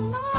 love.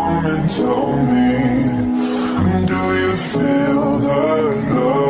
Us coming? Tell me, do you feel that?